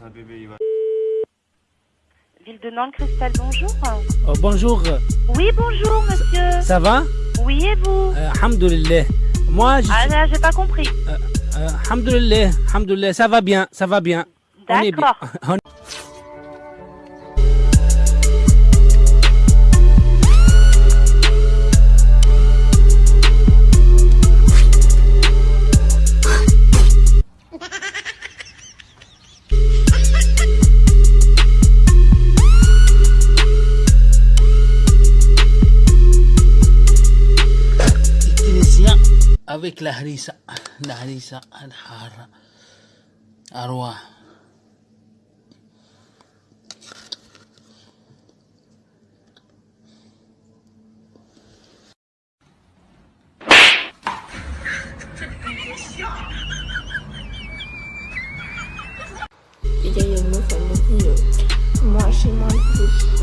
c'est un bébé, il va. Ville de Nantes, Cristal, bonjour. Oh, bonjour, Oui, bonjour, monsieur. ça va? Oui, et vous? Euh, Alhamdulillah. Moi, je Ah, j'ai pas compris. euh, Alhamdulillah, Alhamdulillah, ça va bien, ça va bien. On est bien. D'accord. avec la harissa, la harissa al-hara, arwa. Il y a une meuf, euh, Moi, j'ai moins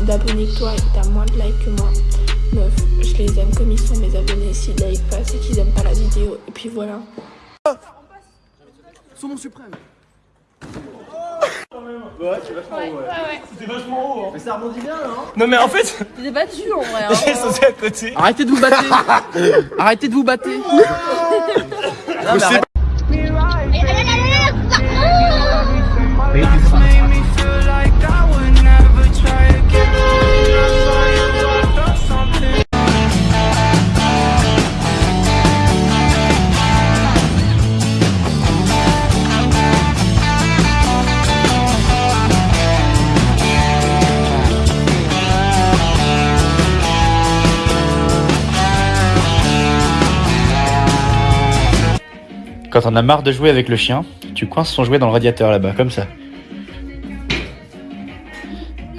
d'abonnés que toi et t'as moins de likes que moi. Meuf, je les aime comme ils sont mes abonnés. S'ils like pas, c'est qu'ils aiment pas la vidéo. Et puis voilà. Non mais en fait, T'es pas dessus en vrai. j'ai sauté à côté. Arrêtez de vous battre Arrêtez de vous battre Quand on a marre de jouer avec le chien, tu coinces son jouet dans le radiateur là-bas, comme ça.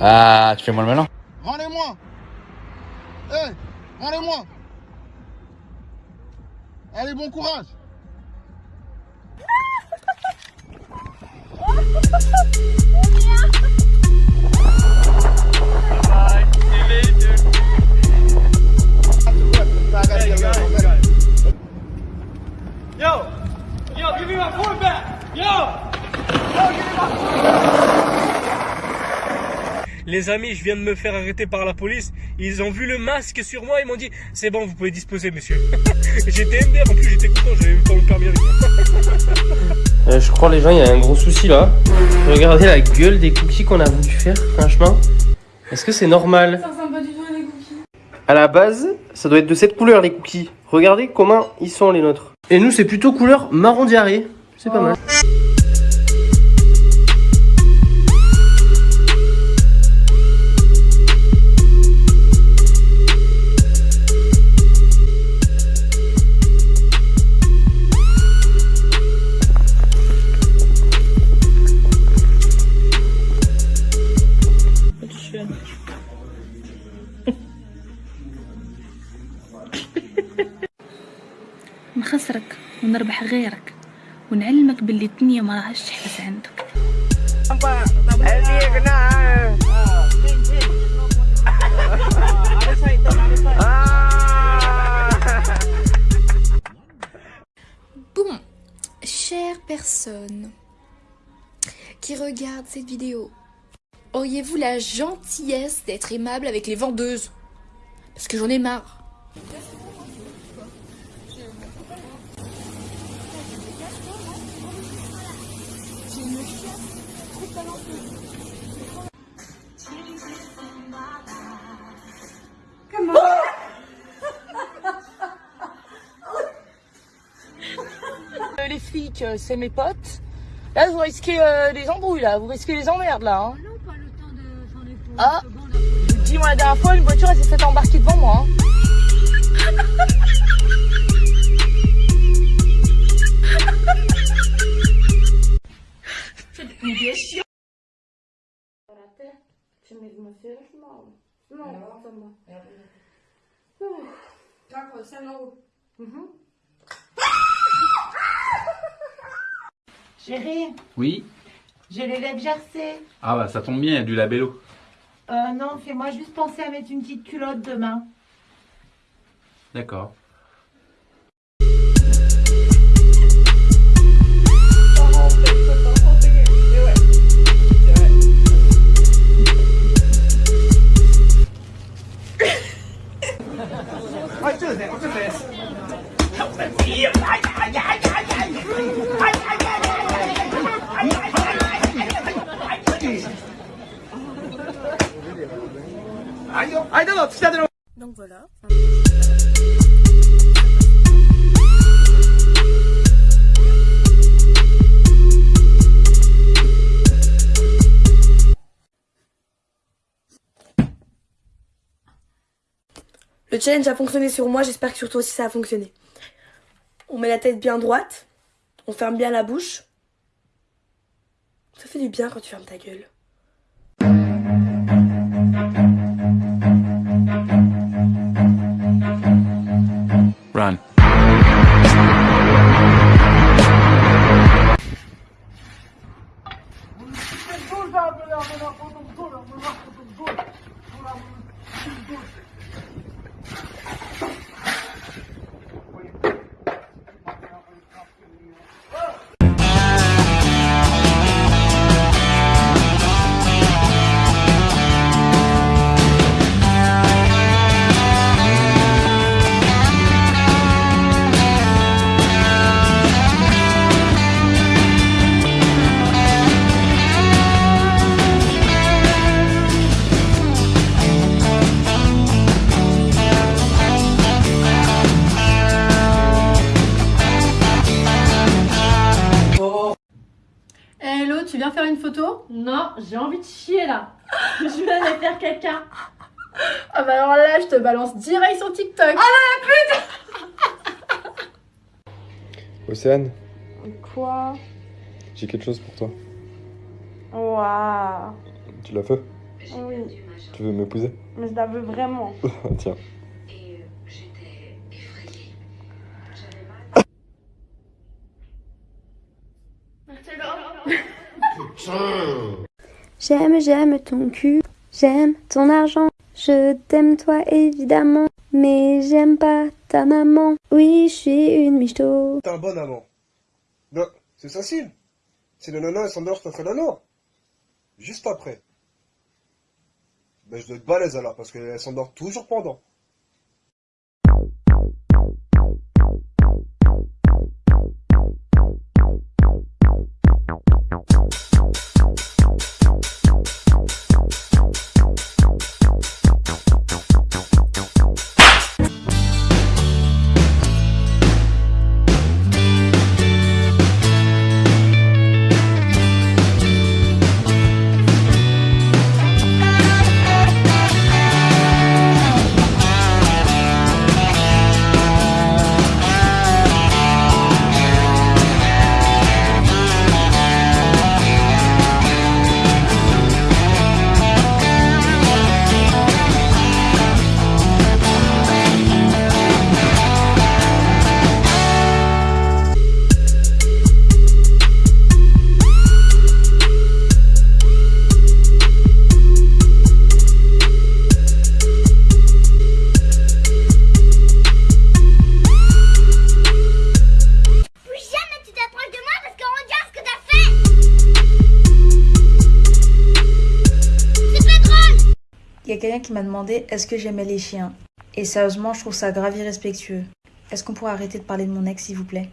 Ah, tu fais moi le malin. Rendez-moi Hé Rendez-moi Allez, bon courage Yo, yo, give me my back. Yo. Les amis, je viens de me faire arrêter par la police. Ils ont vu le masque sur moi. Ils m'ont dit C'est bon, vous pouvez disposer, monsieur. j'étais MDR en plus, j'étais content. J'avais même pas mon permis avec moi. Euh, je crois les gens, il y a un gros souci là. Regardez la gueule des cookies qu'on a voulu faire, franchement. Est-ce que c'est normal? Ça ressemble pas du tout à des cookies. À la base, ça doit être de cette couleur les cookies. Regardez comment ils sont les nôtres. Et nous, c'est plutôt couleur marron diarrhée. C'est pas mal. غيرك ونعلمك باللي الدنيا ما راهش تحبس عندك Bon, chère personne qui regarde cette vidéo, auriez-vous la gentillesse d'être aimable avec les vendeuses Parce que j'en ai marre. Euh, les flics, euh, c'est mes potes. Là, vous risquez euh, les embrouilles, là. Vous risquez les emmerdes, là. Hein. Ah, je vous le dis, moi, la dernière fois, une voiture, elle s'est fait embarquer devant moi. hein. Chérie, Oui. j'ai les lèvres gercées. Ah bah ça tombe bien, il y a du labello. Euh, non, fais-moi juste penser à mettre une petite culotte demain. D'accord. Donc voilà. Le challenge a fonctionné sur moi, j'espère que sur toi aussi ça a fonctionné. On met la tête bien droite, on ferme bien la bouche. Ça fait du bien quand tu fermes ta gueule. Faire une photo Non, j'ai envie de chier là. je vais aller faire caca. Ah bah alors là, je te balance direct sur TikTok. Océane, Quoi? J'ai quelque chose pour toi. Waouh. Tu l'as fait Oui, Tu veux m'épouser? Mais je la veux vraiment. Tiens. J'aime, j'aime ton cul, j'aime ton argent. Je t'aime toi évidemment, mais j'aime pas ta maman. Oui, je suis une michto. T'es un bon amant. Non, c'est facile. Si le nana s'endort, te ferai l'amour. Juste après. Ben je dois être balèze alors, parce qu'elle s'endort toujours pendant. Quelqu'un qui m'a demandé est-ce que j'aimais les chiens? Et sérieusement, je trouve ça grave irrespectueux. Est-ce qu'on pourrait arrêter de parler de mon ex, s'il vous plaît?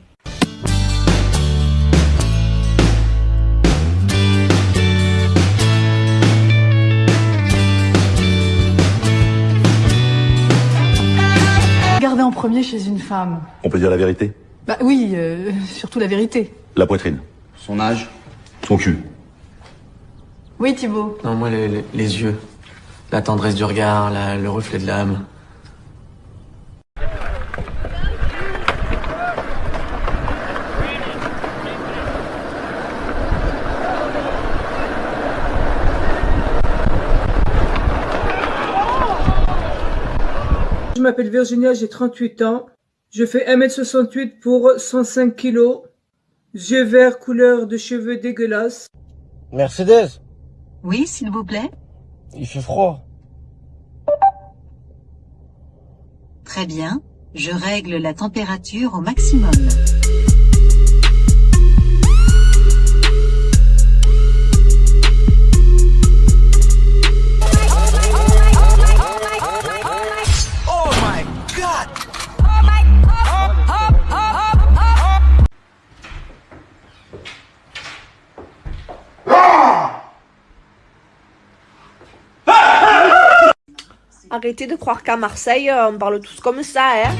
Garder en premier chez une femme. On peut dire la vérité? Bah oui, euh, surtout la vérité. La poitrine. Son âge? Son cul. Oui, Thibaut. Non, moi, les, les- les yeux. La tendresse du regard, la- le reflet de l'âme. Je m'appelle Virginia, j'ai 38 ans. Je fais 1m68 pour 105 kilos. Yeux verts, couleur de cheveux dégueulasse. Mercedes, Oui, s'il vous plaît. Il fait froid. Très bien. Je règle la température au maximum. arrêtez de croire qu'à Marseille, euh, on parle tous comme ça, hein.